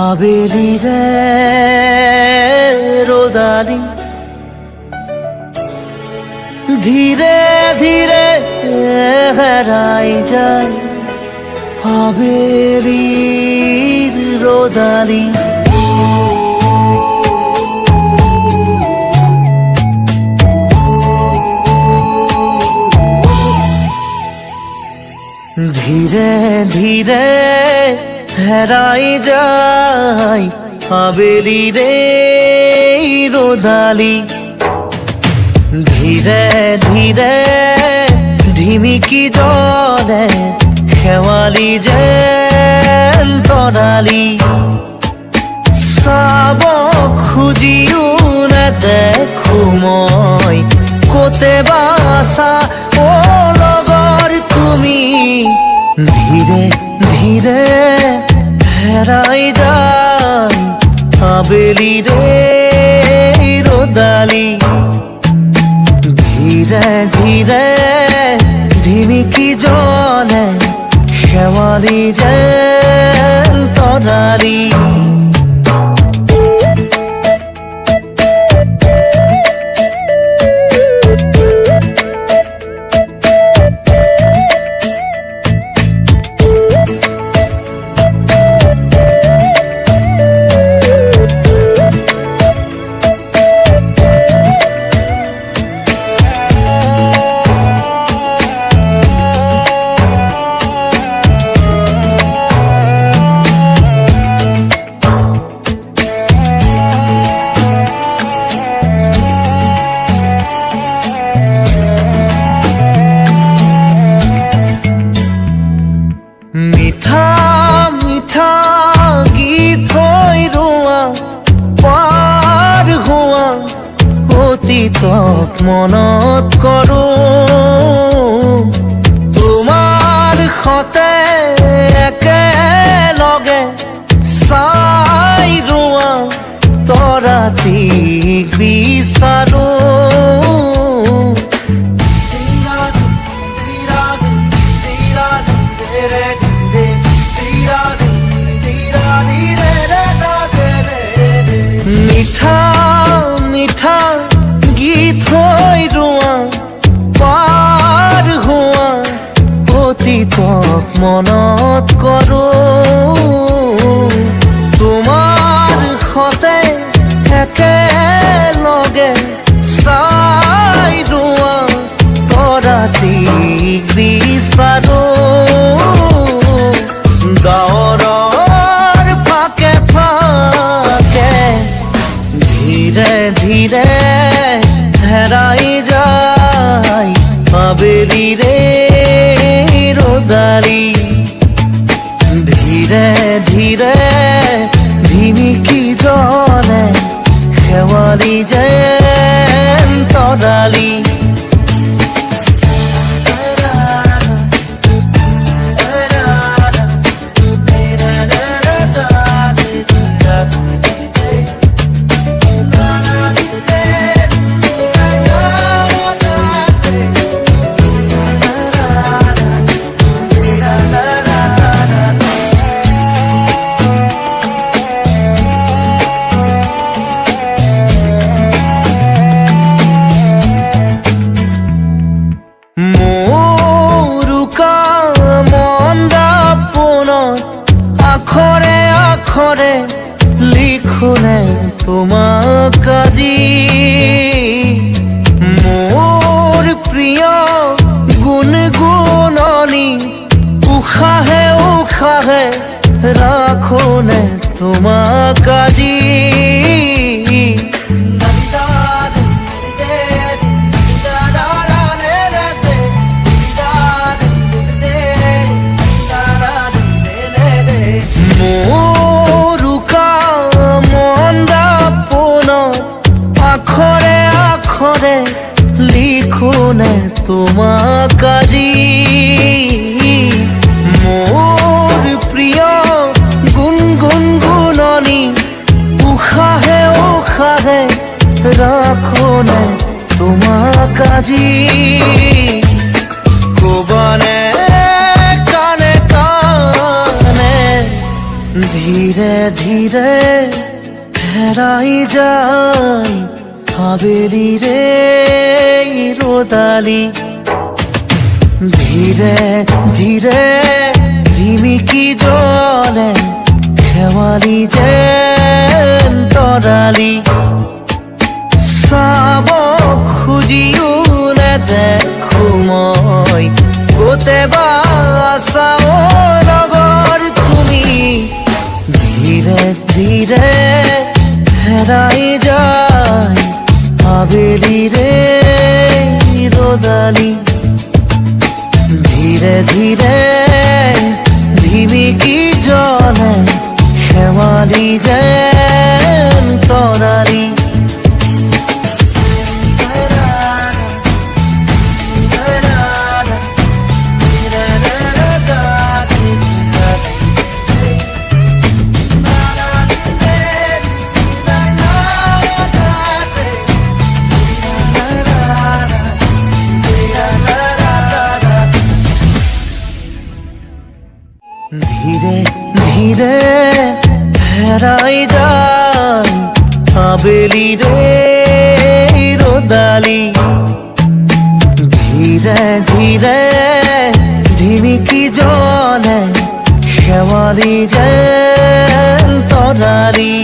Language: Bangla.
আবেলি রে রোদালি। ধীরে ধীরে হারাই যায় আবেলির রোদালি। ধীরে ধীরে হেরাই যায় আবেলি রে রোদালি। ধীরে ধীরে ঢিমিকি জলে খেৱালি যে তৰালি চাব খুজিও নেদেখো মই, ক'তে বাছা অ লগৰ তুমি। ধীৰে ধীৰে হেৰাই যান আবেলি রে রোদালি। ধীরে ধীরে ধিমিকি জলে শেৱালি যে তৰালি মিঠা মিঠা গীত হৈ ৰোৱা পাৰ হোৱা অতীতক মনত কৰো তোমাৰ সতে একেলগে চাই ৰোৱা তৰাতিক বিচাৰো গীত হৈ ৰোৱা পাৰ হোৱা অতীতক মনত কৰো তোমাৰ সতে একেলগে চাই ৰোৱা তৰাতিক বিচাৰো গাঁৱৰৰ ফাকে ফাকে ধীরে ধীরে হেরাই যাই আবেলি রে রোদারি। ধীরে ধীরে ধিমিকি জলে খেৱালি যেন তৰালি আজি। মোৰ প্ৰিয় গুণগুণনি উশাহে উশাহে ৰাখোনে তোমাক আজি। ধীরে হেরাই যাই, হাবেলি রে, রোদালি। ধীরে ধীরে ঝিমিকি জলে খেৱালি যেন তৰালি চাব খুজিও নেদেখো মই গোটে বা হেৰাই যায় আবেলিৰে রোদালি। ধীরে ধীরে ধিমিকি জলে খেৱালি যেন ধীরে ধীরে হেরাই যায় আবেলি রে রোদালি। ধীরে ধীরে ঝিমিকি জলে খেৱালি যে তৰালি